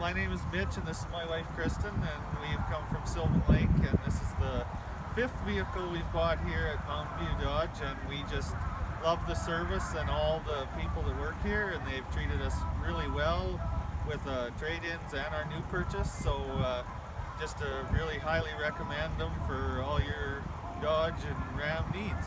my name is Mitch and this is my wife Kristen and we've come from Sylvan Lake and this is the fifth vehicle we've bought here at Mountain View Dodge and we just love the service and all the people that work here and they've treated us really well with uh, trade-ins and our new purchase so uh, just to really highly recommend them for all your Dodge and Ram needs.